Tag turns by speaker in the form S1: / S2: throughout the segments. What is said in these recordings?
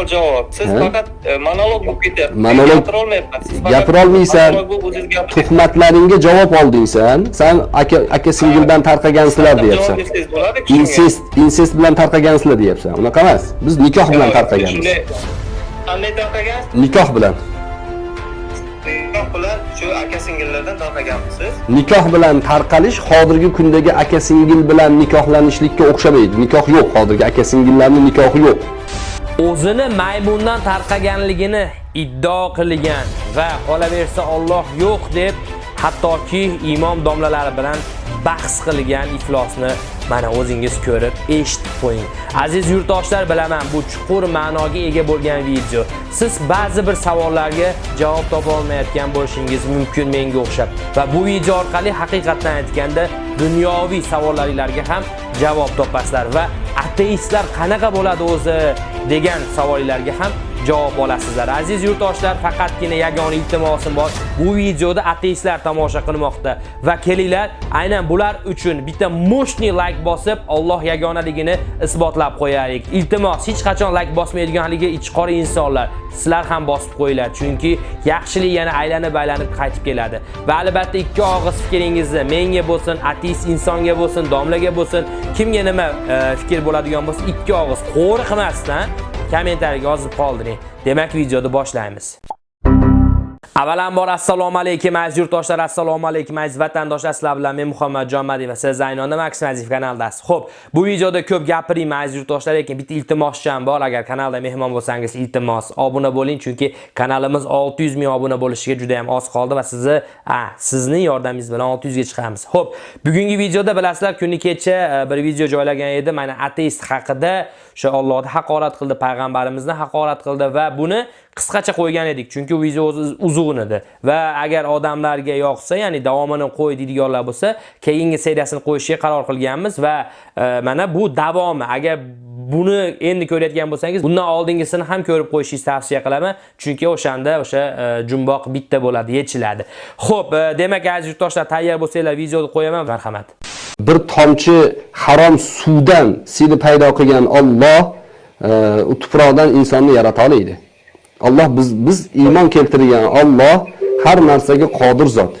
S1: savol javob siz faqat e, monolog bo'lib ketyapsiz.
S2: Monolog-
S1: gapira olmayapman siz faqat
S2: Gapirolmaysan. tuhmatlaringga javob olding san aka aka singildan tarqagansizlar deyapsan. insest insest bilan tarqagansizlar deyapsan. Unaqa emas. Biz nikoh bilan tarqaganmiz.
S1: qanday tarqagansiz?
S2: Nikoh bilan.
S1: Nikoh bilan shu aka singillardan tarqaganmisiz
S2: nikoh bilan tarqalish hozirgi kundagi aka singil bilan nikohlanishlikka o'xshamaydi. Nikoh yo'q hozirgi aka singillarni nikohi yo'q
S3: o'zini maymundan tarqaganligini iddao qilgan va qolaversa Alloh yo'q deb hattoki imom domlalari bilan bahs qilgan iflosni mana o'zingiz ko'rib eshitib qo'ying. Aziz yurtdoshlar, bilaman bu chuqur ma'noga ega bo'lgan video. Siz ba'zi bir savollarga javob topa olmayotgan bo'lishingiz mumkin menga o'xshab va bu video orqali haqiqatdan aytganda dunyoviy savollaringizga ham javob topasizlar va ateistlar qanaqa bo'ladi o'zi degan savollarga ham javob olasizlar. Aziz yurtdoshlar, faqatgina yagona iltimosim bor. Bu videoda ateistlar tomosha qilmoqda va kelinglar, aynan bular uchun bitta mushni like bosib, Alloh yagonaligini isbotlab qo'yaylik. Iltimos, hech qachon like bosmaydiganligi ichqori insonlar, sizlar ham bosib qo'yinglar, chunki yaxshilik yana aylanib-aylanib qaytib keladi. Va albatta ikki og'iz fikringizni menga bo'lsin, ateist insonga bo'lsin, domlaga bo'lsin, kimga nima e, fikr bo'ladigan bo'lsa, ikki og'iz qo'riqmasdan kommentariyaga yozib qoldiring. Demak, videoni boshlaymiz. Avvalambor assalomu alaykum aziz yurtdoshlar, assalomu alaykum aziz vatandoshlar. Sizlar bilan men Muhammadjon Madiyev va siz Zaynonda Max Maziyev kanaldasiz. Xo'p, bu videoda ko'p gapirayman aziz yurtdoshlar, lekin bitta iltimoscham bor. Agar kanalda mehmon bo'lsangiz, iltimos obuna bo'ling, chunki kanalimiz 600 ming obuna bo'lishiga juda ham oz qoldi va sizni, a, sizning yordamingiz bilan 600 ga chiqamiz. Xo'p, bugungi videoda bilasizlar, kuni kecha e, bir video joylagan edim, mana ateist haqida, o'sha Allohni haqorat qildi, payg'ambarimizni haqorat qildi va buni qisqacha qo'ygan edik chunki video o'zi uzun edi va agar odamlarga yoqsa ya'ni davomini qo'y deydiganlar bo'lsa keyingi seriyasini qo'yishga qaror qilganmiz va e, mana bu davomi agar buni endi ko'rayotgan bo'lsangiz bundan oldingisini ham ko'rib qo'yishingizni tavsiya qilaman chunki o'shanda o'sha e, jumboq bitta bo'ladi yechiladi. Xo'p e, demak aziz yurtdoshlar tayyor bo'lsanglar videoni qo'yaman. Marhamat.
S2: Bir tomchi harom suvdan seni paydo qilgan Alloh e, u tuproqdan insonni yarata oladi Alloh biz biz iymon keltirgan Alloh har narsaga qodir zot.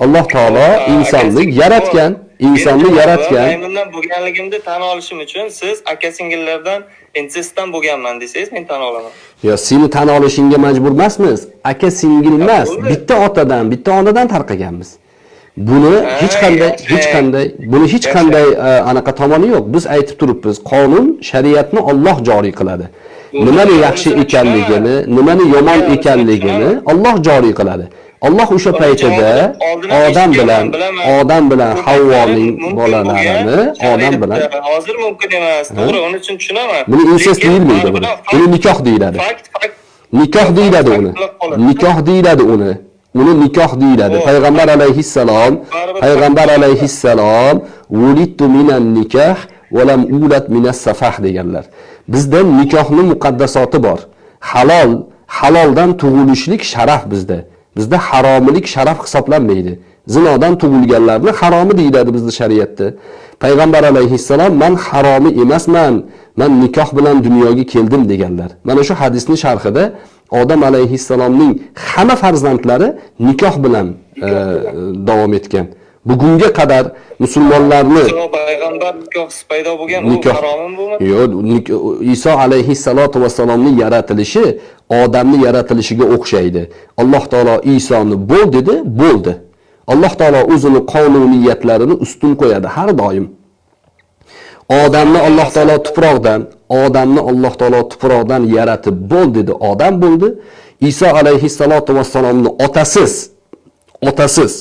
S2: Alloh taolo insonni yaratgan, insonni yaratgan.
S1: maymundan bo'lganligimni tan olishim uchun siz aka singillardan insestdan bo'lganman desangiz men tan olaman
S2: Yo, seni tan olishingga majbur emasmiz. Aka singil emas, bitta otadan, bitta onadan tarqaganmiz. Buni hech qanday, hech qanday, buni hech qanday e, anaqa tomoni yo'q. Biz aytib turibmiz, qonun, shariatni Alloh joriy qiladi. Nimani yaxshi
S1: uni
S2: ekanligini, nimani yomon
S1: uni
S2: ekanligini. Alloh joriy qiladi. Alloh o'sha paytida odam bilan odam bilan Havvoning bolalarini odam bilan
S1: hozir mumkin emas to'g'ri uning uchun tushunaman
S2: buni
S1: Lekin
S2: deyilmaydi buni. nikoh deyiladi. Nikoh deyiladi uni. Nikoh deyiladi uni. Uni nikoh deyiladi. Payg'ambar alayhissalom, Payg'ambar alayhissalom "Wulidtu minan nikah va lam ulat minas safah" deganlar. Bizda nikohni muqaddasoti bor. Halol, haloldan tug'ilishlik sharaf bizda. Bizda haromilik sharaf hisoblanmaydi. Zinodan tug'ilganlarni haromi deyiladi bizda shariatda. Payg'ambar alayhissalom "Man haromi emasman, man nikoh bilan dunyoga keldim" deganlar. Mana shu hadisning sharhida Odam alayhissalomning hamma farzandlari nikoh bilan e, davom etgan. Bugunga qadar musulmonlarni nikoh Iso alayhissalotu vassalomning yaratilishi odamni yaratilishiga o'xshaydi. Alloh taolo Isoni bo'l dedi, bo'ldi. Alloh taolo o'zini qonuniyatlarini ustun qo'yadi har doim. Odamni Alloh taolo tuproqdan, odamni Alloh taolo tuproqdan yaratib bo'l dedi, odam bo'ldi. Iso alayhissalotu vassalomni otasiz, otasiz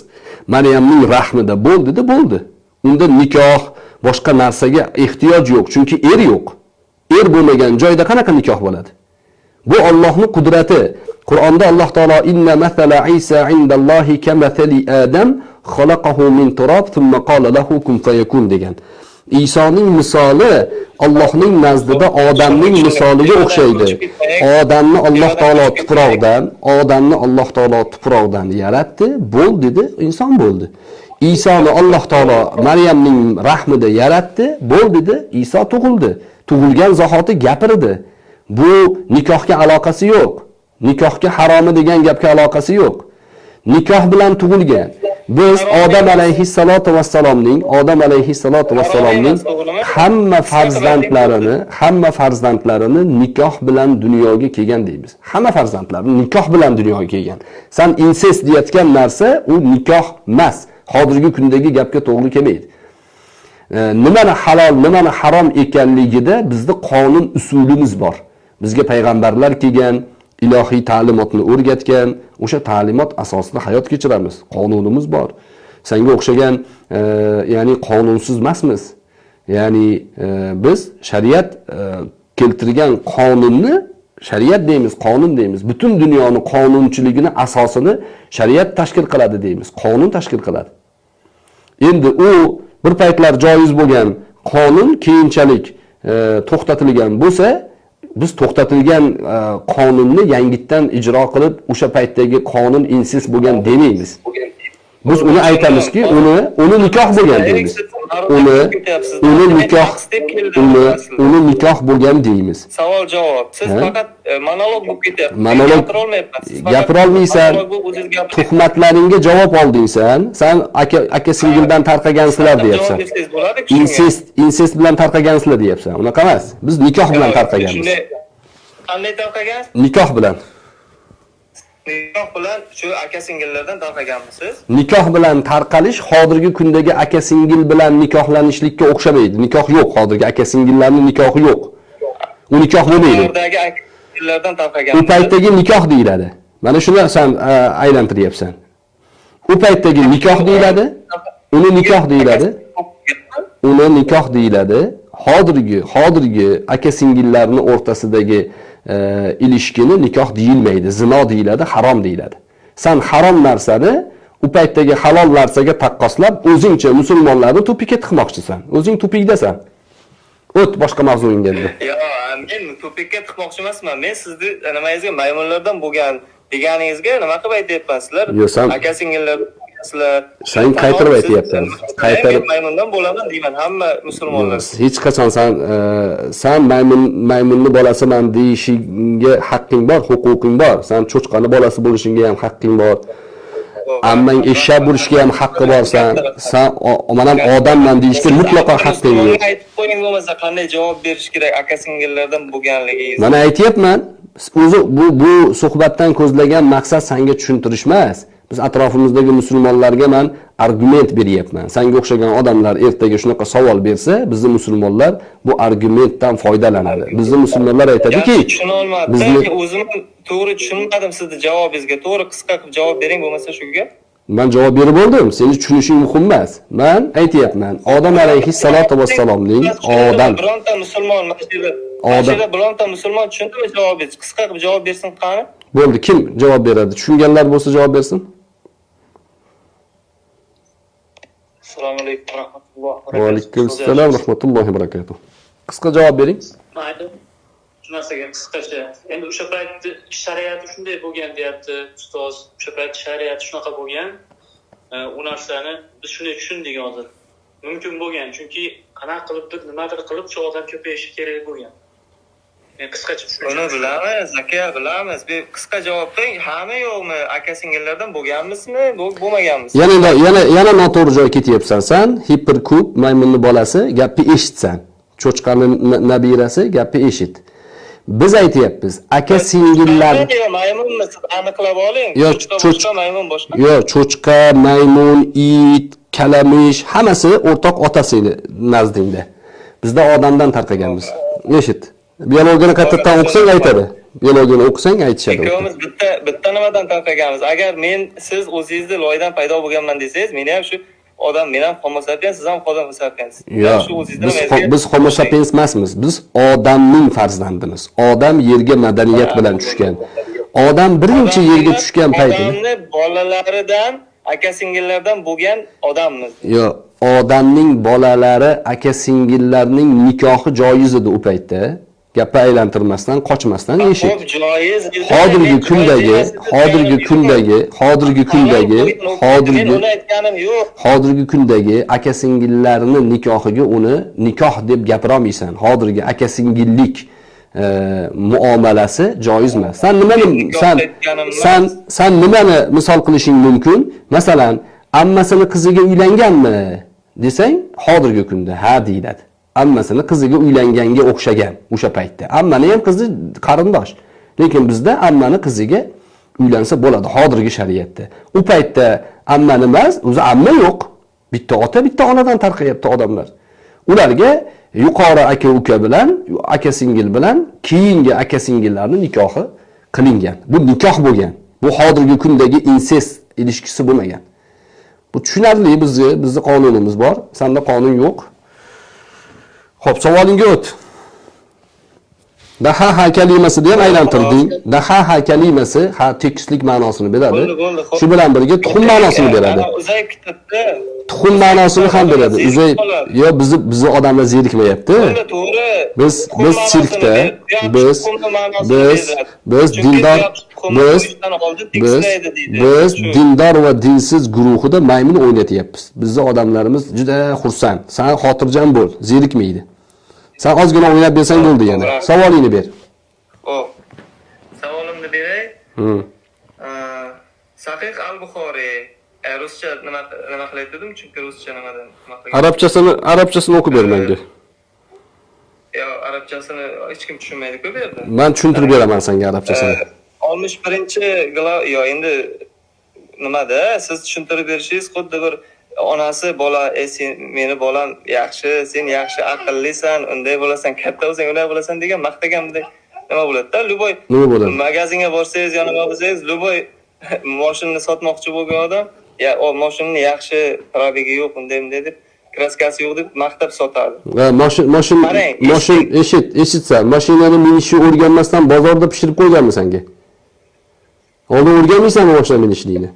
S2: Maryamning rahmida bo'ldida bo'ldi. Unda nikoh, boshqa narsaga ehtiyoj yo'q, chunki er yo'q. Er bo'lmagan joyda qanaqa nikoh bo'ladi? Bu Allohning qudrati. Qur'onda Alloh taolo inna mathala Isa indallohi kamathali Adam xalaqahu min turob thumma qala lahu kun fayakun degan. Isoning misoli Allohning nazdida odamning misoliga o'xshaydi. Odamni Alloh taolo tuproqdan, odamni Alloh taolo tuproqdan yaratdi, bo'l dedi, inson bo'ldi. Isoni Alloh taolo Maryamning rahmida yaratdi, bo'l dedi, Iso tug'ildi. Tug'ilgan zahoti gapirdi. Bu nikohga aloqasi yo'q. Nikohga haromi degan gapga aloqasi yo'q. Nikoh bilan tug'ilgan. Biz Odam alayhissalotu vassalomning, Odam alayhissalotu vassalomning hamma farzandlarini, hamma farzandlarini nikoh bilan dunyoga kelgan deymiz. Hamma farzandlari nikoh bilan dunyoga kelgan. Sen insest deyotgan narsa u nikoh emas. Hozirgi kundagi gapga to'g'ri kelmaydi. nimani halol, nimani harom ekanligida bizda qonun usulimiz bor. Bizga payg'ambarlar kelgan, ilohiy ta'limotni o'rgatgan, o'sha ta'limot asosida hayot kechiramiz. Qonunimiz bor. Senga o'xshagan, e, ya'ni qonunsiz emasmiz. Ya'ni e, biz shariat e, keltirgan qonunni shariat deymiz, qonun deymiz. Butun dunyoni qonunchiligini asosini shariat tashkil qiladi deymiz. Qonun tashkil qiladi. Endi u bir paytlar joiz bo'lgan qonun keyinchalik e, to'xtatilgan bo'lsa, biz to'xtatilgan e, qonunni yangitdan ijro qilib, o'sha paytdagi qonun insiz bo'lgan demaymiz. Biz uni aytamizki, uni uni nikoh bo'lgan deymiz. Uni uni nikoh uni uni nikoh bo'lgan deymiz.
S1: Savol javob. Siz faqat e, monolog bo'lib ketyapsiz.
S2: Monolog-
S1: gapira
S2: olmaysan. Tuhmatlaringga javob olding sen. Aka aka singildan tarqagansizlar deyapsan. Insest insest bilan tarqagansizlar deyapsan. Unaqa emas. Biz nikoh bilan tarqaganmiz.
S1: Qanday tarqagansiz?
S2: Nikoh bilan.
S1: Nikoh bilan shu aka singillardan tarqaganmisiz?
S2: Nikoh bilan tarqalish hozirgi kundagi aka singil bilan nikohlanishlikka o'xshamaydi. Nikoh yo'q hozirgi aka singillarning nikohi yo'q. U nikoh bo'lmaydi.
S1: Singillardan
S2: U paytdagi nikoh deyiladi. Mana shuni sen e, aylantiryapsan. U paytdagi nikoh deyiladi. Uni nikoh deyiladi. uni nikoh deyiladi. Hozirgi hozirgi aka singillarning o'rtasidagi e, ilishkini nikoh deyilmaydi, zino deyiladi, harom deyiladi. Sen harom narsani u paytdagi halol narsaga taqqoslab, o'zingcha musulmonlarni tupikka tiqmoqchisan. O'zing tupikdasan. O't boshqa mavzuingga endi.
S1: Yo, men tupikka tiqmoqchi emasman. Men sizni nimangizga maymunlardan bo'lgan deganingizga nima qilib aytyapman sizlar? Aka singillar sizlar.
S2: Sen qaytarib aytyapsan. Qaytarib-
S1: maymundan bo'laman deyman hamma musulmonlar.
S2: Hech qachon sen e, sen maymun maymunni bolasiman deyishingga haqqing bor, huquqing bor. Sen cho'chqani bolasi bo'lishingga ham haqqing bor. Ammang eshak bo'lishga ham haqqi bor sen. Sen o- mana odamman deyishga mutlaqo haqqing yo'q.
S1: Aytib qo'ying bo'lmasa qanday javob berish kerak aka singillardan bo'lganligingiz.
S2: Mana aytyapman, o'zi bu bu suhbatdan ko'zlagan maqsad senga tushuntirish emas. Biz atrofimizdagi musulmonlarga men argument beryapman. Senga o'xshagan odamlar ertaga shunaqa savol bersa, bizni musulmonlar bu argumentdan foydalanadi. Bizni musulmonlar aytadiki,
S1: Yaxshi tushuna olmadim.
S2: bizni
S1: O'zim to'g'ri tushunmadim sizni javobingizga. To'g'ri qisqa qilib javob bering bo'lmasa shu gap.
S2: Men javob berib oldim. Seni tushunishing muhim emas. Men aytyapman, Odam alayhissalotu vassalomning odam
S1: Bironta musulmon
S2: Odam-
S1: bironta musulmon tushundimi javobingiz? Qisqa qilib javob bersin qani?
S2: bo'ldi. Kim javob beradi? Tushunganlar bo'lsa javob bersin.
S1: Assalomu alaykum va rahmatullohi
S2: Va alaykum assalom va rahmatullohi va barakatuh. Qisqa javob bering.
S4: mayli. Shu narsaga qisqacha. Endi o'sha paytni shariati shunday bo'lgan deyapti ustoz. O'sha payt shariati shunaqa bo'lgan. U narsani biz shunday tushundik hozir. Mumkin bo'lgan chunki qanaqa qilibdir nimadir qilib shu odam ko'payishi kerak bo'lgan men qisqacha
S1: Uni bilamiz, aka, bilamiz. Qisqa javob bering. Hamma yo'qmi? Aka singillardan bo'lganmisizmi? Bo'l- Bo'lmaganmisiz?
S2: Yana yana yana noto'g'ri joyga ketyapsan. Sen hiperkub maymunni bolasi gapni eshitsan. Cho'chqani na- nabirasi gapni eshit. Biz aytyapmiz, aka singillar
S1: maymunmi? Siz aniqlab oling.
S2: Yo,
S1: Cho'chqa maymun boshqa.
S2: Yo, cho'chqa, maymun, it, kalamish hammasi o'rtoq otasini nazdingda. Bizda odamdan tarqaganmiz. Eshit. Biologiyani qaytadan o'qisang aytadi. Biologiyani o'qisang aytishadi.
S1: Ikkovimiz bitta bitta nimadan tarqaganmiz. Agar men siz o'zingizni loydan paydo bo'lganman desangiz, meni ham shu odam, men ham Homo sapiens, siz ham Homo sapiens.
S2: Yo,
S1: Shu o'zingizni
S2: biz biz Homo sapiens emasmiz. Biz odamning farzandimiz. Odam yerga madaniyat bilan tushgan. Odam birinchi yerga tushgan paytida
S1: Odamni bolalaridan, aka singillardan bo'lgan odammiz.
S2: Yo, odamning bolalari, aka singillarning nikohi joiz edi u paytda. Gapni aylantirmasdan, qochmasdan eshit. Hozirgi kundagi, hozirgi kundagi, hozirgi kundagi, hozirgi
S1: uni aytganim yo'q.
S2: hozirgi kundagi aka singillarni nikohiga uni nikoh deb gapira olmaysan. Hozirgi aka singillik e, muomalasi joiz emas san nimani san san san nimani misol qilishing mumkin masalan ammasini qiziga uylanganmi desang hozirgi kunda ha deyiladi ammasini qiziga uylanganga o'xshagan o'sha paytda. Ammani ham qizi qarindosh. Lekin bizda ammani qiziga uylansa bo'ladi hozirgi shariatda. U paytda ammani emas o'zi amma yo'q. Bitta ota bitta onadan tarqayapti odamlar. Ularga yuqori aka uka bilan aka singil bilan keyingi aka singillarni nikohi qilingan. Bu nikoh bo'lgan. Bu hozirgi kundagi insest ilishkisi bo'lmagan. Bu tushunarli bizni bizni qonunimiz bor. Sanda qonun yo'q. Ho'p savolingga o't. Dahaha kalimasini ham aylantirding. Dahaha kalimasi ha tekislik ma'nosini beradi.
S1: Xo'p.
S2: shu bilan birga tuxum ma'nosini beradi.
S1: Ana Uzay kitobda
S2: tuxum ma'nosini ham beradi. uzay yo bizni bizni odamlar zerikmayapti.
S1: To'g'ri.
S2: biz biz sirkda biz biz biz dindor biz biz biz dindor va dinsiz guruhida maymun o'ynatyapmiz. Bizni odamlarimiz juda xursand. San xotirjam bo'l zerikmaydi san ozgina o'ynab bersang bo'ldi yana savolingni ber
S1: Hop. Savolimni beray. Sahih al-Buxoriy e, ruscha nima nima qilayotgandim dedim? Chunki ruscha nimadan
S2: arabchasini arabchasini o'qib ber menga
S1: Yo, arabchasini hech kim tushunmaydi-ku bu yerda.
S2: man tushuntirib beraman senga arabchasini
S1: oltmish birinchi yo endi nimada? Siz tushuntirib berishingiz xuddi bir onasi bola e sen meni bolam yaxshi sen yaxshi aqllisan unday bo'lasan katta bo'lsang unday bo'lasan degan maqtaganday nima bo'ladida? Любой
S2: Nima bo'ladi?
S1: magazinga borsangiz yo nima bo'lsangiz любой moshinani sotmoqchi bo'lgan odam ya o moshinani yaxshi probegi yo'q unday bunday deb kraskasi yo'q deb maqtab sotadi
S2: Va moshin moshin eshit. eshitsan mashinani minishni o'rganmasdan bozorda pishirib qo'yganmi senga oldin o'rganmaysanmi mashina minishlikni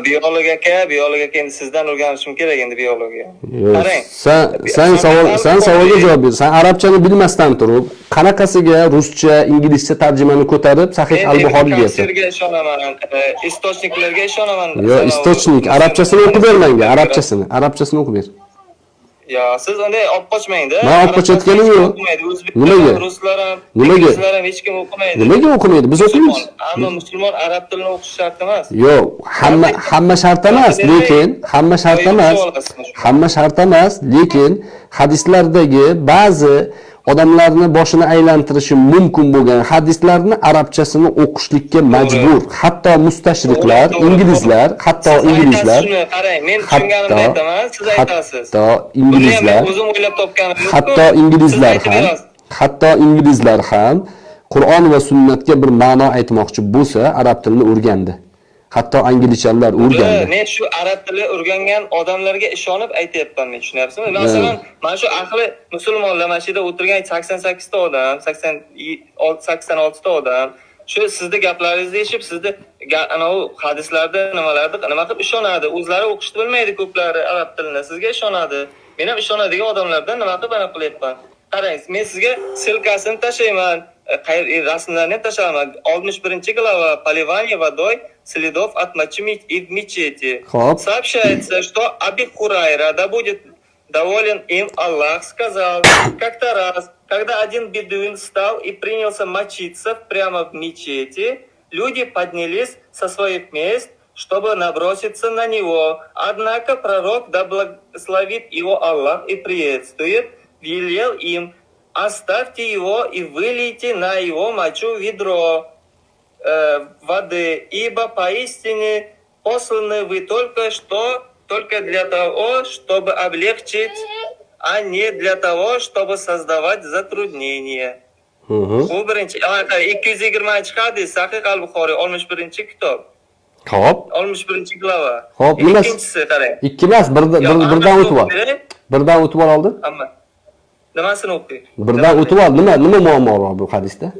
S1: biolog aka biolog aka endi sizdan o'rganishim kerak endi biologiya.
S2: Yo'q,
S1: qarang.
S2: san san savol san savolga javob ber. San arabchani bilmasdan turib qanaqasiga ruscha inglizcha tarjimani ko'tarib sahih al buxoriy deyapsan
S1: tafsirga ishonaman e, istochniklarga ishonaman.
S2: Yo istochnik. Arabchasini o'qib ber menga arabchasini arabchasini o'qib ber
S1: yo siz unday olib qochmangda
S2: Man olib qochayotganim yo'q. Nimaga?
S1: ruslar ham
S2: Nimaga?
S1: inglizlar ham hech kim o'qimaydi
S2: nimaga o'qimaydi biz o'qiymiz
S1: ammo musulmon arab tilini o'qishi shart emas
S2: yo'q hamma hamma shart emas lekin hamma shart emas hamma shart emas lekin hadislardagi ba'zi odamlarni boshini aylantirishi mumkin bo'lgan hadislarni arabchasini o'qishlikka majbur. Hatto mustashriqlar inglizlar hatto inglizlar
S1: qarang men tushunganimni aytaman siz aytasiz.
S2: hatto inglizlar
S1: o'zim o'ylab topganim
S2: hatto inglizlar ham hatto inglizlar ham qur'on va sunnatga bir ma'no aytmoqchi bo'lsa arab tilini o'rgandi hatto anglichalar o'rgandi
S1: men shu arab tili o'rgangan odamlarga ishonib aytyapman men tushunyapsizmi? Masalan mana shu ahli musulmonlar mana shu yerda o'tirgan sakson sakkizta odam sakson sakson oltita odam shu sizni gaplaringizni eshitib sizni anavi hadislarda nimalarda nima qilib ishonadi? O'zlari o'qishni bilmaydi ko'plari arab tilini. Sizga ishonadi. Men ham ishonadigan odamlardan nima qilib anaqa qilyapman? Qarang men sizga ссылкасini tashlayman rasmlarni ham tashlaman oltmish birinchi glava поливание водой следов от мочи и в мечети
S2: Хоп.
S1: сообщается что Аби Хурайра да будет доволен им Аллах сказал как-то раз когда один бедуин встал и принялся мочиться прямо в мечети люди поднялись со своих мест чтобы наброситься на него. Однако пророк, да благословит его Аллах и приветствует, велел им, оставьте его и вылейте на его мочу ведро э, воды, ибо поистине посланы вы только что, только для того, чтобы облегчить, а не для того, чтобы создавать затруднения.
S2: Mhm.
S1: Bu birinchi, anaqa 220 hadis, Sahih al-Buxoriy 61 kitob,
S2: Xo'p.
S1: 61 glava.
S2: Xo'p,
S1: Ikkinchisi qarang.
S2: Ikki emas, birdan o'tib ol.
S1: o'qib beray.
S2: Birdan o'tib ol oldin.
S1: Nimasini o'qiy?
S2: Birdan o'tib ol. Nima nima muammo bor bu hadisda?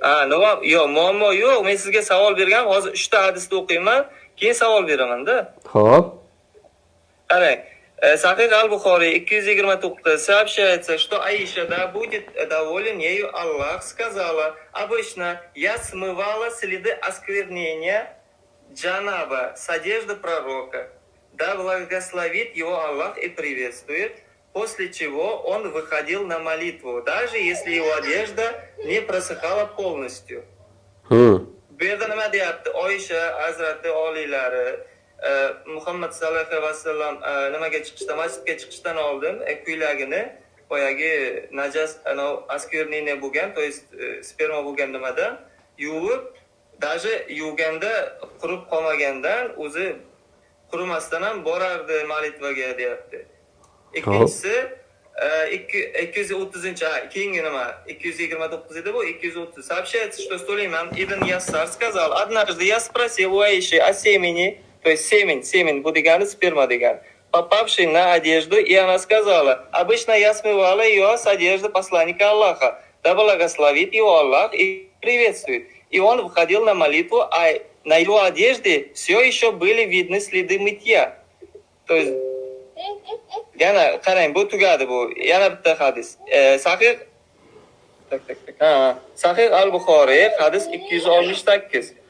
S1: Ha, nima? Yo'q, muammo yo'q. Men sizga savol bergan, hozir 3 ta hadisni o'qiyman, keyin savol beraman-da.
S2: Xo'p.
S1: Qarang, э, Sahih al-Buxoriy 229 сообщается, что Аиша, да будет доволен ею Аллах, сказала, обычно я смывала следы осквернения Джанаба с одежды пророка. Да благословит его Аллах и приветствует. После чего он выходил на молитву, даже если его одежда не просыхала полностью. Bu yerda nima deyapti? Oysha Hazrati oliylari Muhammad sallallohu alayhi vasallam nimaga chiqishdan, masjidga chiqishdan oldin ko'ylagini boyagi najas anov askerniyni bo'lgan, to есть e, sperma bo'lgan nimada yuvib, даже yuvganda qurib qolmagandan o'zi qurimasdan ham borardi deyapti. Ikkinchisi e, ikki- 230 ha, keyingi nima 229 edi bu 230 сообщается что Сулейман ибн Яссар сказал однажды я спросил у Аиши о семени то есть семень семень bu degani sperma degani попавшей на одежду и она сказала обычно я смывала ее с одежды посланника Аллаха да благословит его Аллах и приветствует и он выходил на молитву а на его одежде все еще были видны следы мытья то есть yana qarang bu tugadi bu. Yana bitta hadis. E, sahih tak tak tak. Ha, sahih al buxoriy hadis 268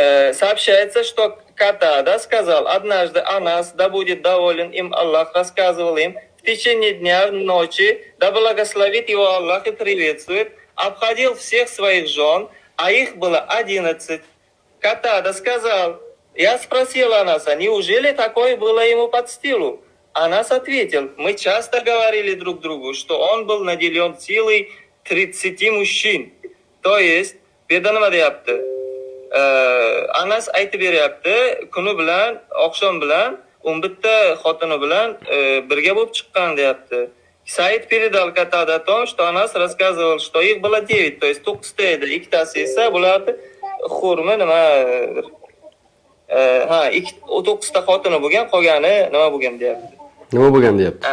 S1: Э, сообщается, что Катада сказал, однажды Анас, да будет доволен им Аллах, рассказывал им, в течение дня, ночи, да благословит его Аллах и приветствует, обходил всех своих жен, а их было одиннадцать. Катада сказал, я спросил Анаса, неужели такое было ему под стилу? Анас ответил, мы часто говорили друг другу, что он был наделен силой 30 мужчин. То есть, bu yerda nima deyapti? Э, Anas aytib beryapti, kuni bilan, oqshom bilan 11 ta xotini bilan e, birga bo'lib chiqqan deyapti. Said передал Катада о том, что Анас рассказывал, что их было 9, то есть 9 ta edi, ikkitasi esa bularni xurmi nima ha, ikki 9 xotini bo'lgan, qolgani nima bo'lgan deyapti.
S2: Nima bo'lgan deyapti?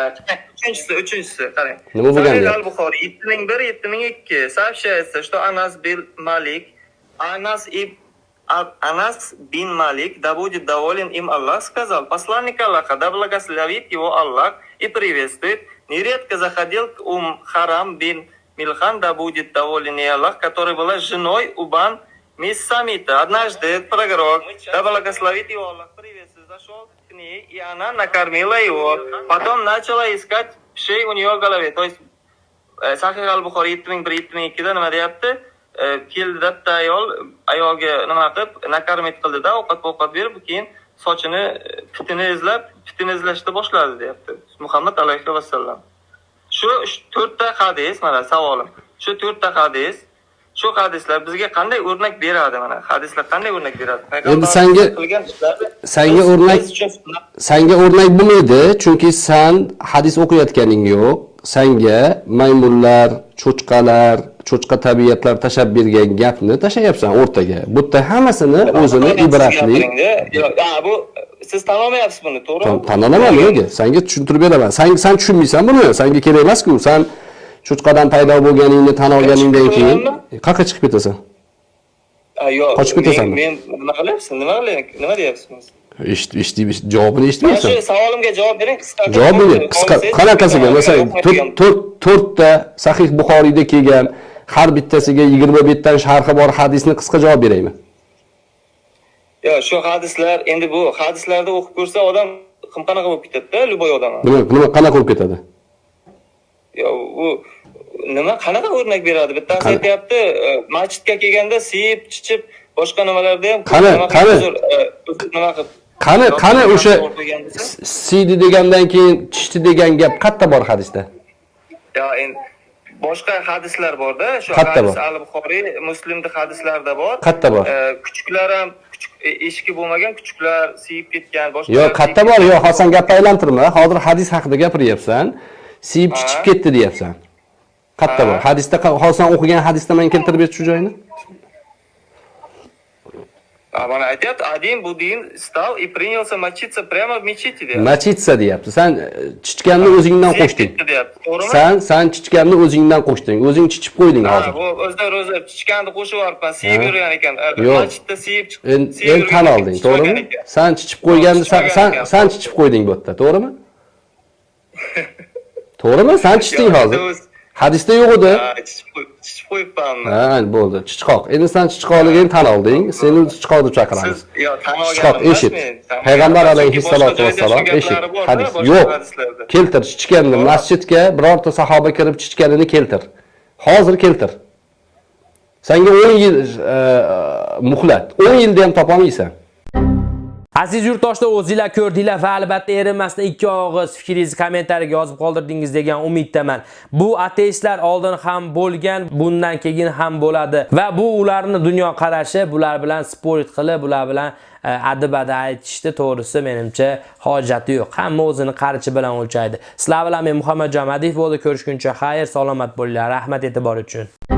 S1: Uchinchisi, uchinchisi, qarang.
S2: Nima bo'lgan
S1: Sahih
S2: deyapti?
S1: al-Buxoriy 7001, 7002 сообщается, что Анас бин Малик, Анас иб А- Анас бин Малик, да будет доволен им Аллах, сказал, посланник Аллаха, да благословит его Аллах и приветствует, нередко заходил к Ум Харам бин Милхан, да будет доволен и Аллах, которая была женой Убан мисс Самита. Однажды этот пророк, да благословит его Аллах, приветствует, зашел к ней, и она накормила его. Потом начала искать шей у нее в голове. То есть e, sahih al buxoriy yetti ming bir yetti ming ikkida nima deyapti E, keldi bitta ayol ayolga nima qilib nakarmit qildida ovqat ovqat berib keyin sochini e, pitini izlab pitini izlashni boshladi deyapti muhammad alayhi vasallam shu to'rtta hadis mana savolim shu to'rtta hadis shu hadislar bizga qanday o'rnak beradi mana hadislar qanday o'rnak beradi
S2: Endi senga
S1: biz-
S2: o'rnak- Sanga o'rnak bo'lmaydi, chunki sen hadis o'qiyotganing yo'q. Sanga maymunlar, cho'chqalar, cho'chqa tabiatlar tashab bergan gapni tashlayapsan o'rtaga. Bu yerda hammasini o'zini ibratli
S1: bu siz tan olmayapsiz buni, to'g'rimi?
S2: tan olaman nega? Senga tushuntirib beraman. Sen tushunmaysan buni. Senga kerak emas-ku. Sen cho'chqadan paydo bo'lganingni tan olganingdan keyin qayerga chiqib ketasan?
S1: Yo'q.
S2: Qochib ketasanmi?
S1: Men nima qilyapsiz? Nima? Nima deyapsiz?
S2: Eshit, eshitib, javobini eshitmayapsan.
S1: shu savolimga javob bering qisqa.
S2: Javob bering. Qisqa qanaqasiga? Masalan, to'rt- to'rt to'rtta sahih Buxoriyda kelgan har bittasiga 27 dan sharhi bor hadisni qisqa javob beraymi?
S1: Yo'q, shu hadislar endi bu hadislarda o'qib ko'rsa odam qanaqa bo'lib ketadi-da, любой odam.
S2: Nima qanaqa bo'lib ketadi?
S1: Yo'q, u nima qanaqa o'rnak beradi? Bittasi aytyapti, e, masjidga kelganda siyib, chichib, boshqa nimalarda ham
S2: Qani,
S1: nima qilib
S2: qani?
S1: e, uzr nima qilib
S2: Qani qani o'sha siydi degandan keyin tishdi degan gap qayerda bor hadisda?
S1: Ya endi boshqa hadislar borda, shu
S2: Qayerda
S1: hadis
S2: bor?
S1: al-Buxoriy, Muslimda hadislarda bor.
S2: Qayerda bor?
S1: E, kuchuklar ham eshigi bo'lmagan kuchuklar siyib ketgan, boshqa
S2: Yo'q, qayerda bor? Yo'q, hozir gapni aylantirma. Hozir hadis haqida gapiryapsan. Siyib chichib ketdi deyapsan.
S1: Ha.
S2: bor? Hadisda sen o'qigan hadisda men keltirib ber shu joyini.
S1: А mana aytyapti, один будин встал и принялся мочиться прямо в мечети deyapti.
S2: Machitsa deyapti. Sen chichganni o'zingdan qo'shding. Sen sen chichganni o'zingdan qo'shding. O'zing chichib qo'yding
S1: Ha,
S2: hozir.
S1: bu o'zida o'zi chichganni qo'shib yuboribman, siyib
S2: Ha.
S1: yurgan ekan. Masjidda siyib siyib
S2: endi tan olding, to'g'rimi? Sen chichib qo'yganni sen sen chichib qo'yding bu yerda, to'g'rimi? To'g'rimi? Sen chichding hozir. Hadisda yo'q edi.
S1: Ha, chichib qo'y- chichib qo'yibmanmi
S2: Ha, bo'ldi. Chichqoq. Endi sen chichqoqligingni tan olding. Seni chichqoq deb chaqiramiz. Chichqoq eshit. Payg'ambar alayhissalotu vassalom eshit. Hadis yo'q. Keltir chichganni masjidga birorta sahoba kirib chichganini keltir. Hozir keltir. Senga 10 yil e, muhlat. 10 yilda ham topolmaysan.
S3: Aziz yurtdoshlar, o'zingizlar ko'rdinglar va albatta erinmasdan ikki og'iz fikringizni kommentariyaga yozib qoldirdingiz degan umiddaman. Bu ateistlar oldin ham bo'lgan, bundan keyin ham bo'ladi va bu ularni dunyo qarashi, bular bilan sport qilib, bular bilan e, adabada adibada aytishdi, to'g'risi menimcha hojati yo'q. Hamma o'zini qarichi bilan o'lchaydi. Sizlar bilan men Muhammad Jamadiyev bo'ldi. Ko'rishguncha xayr, salomat bo'linglar. Rahmat e'tibor uchun.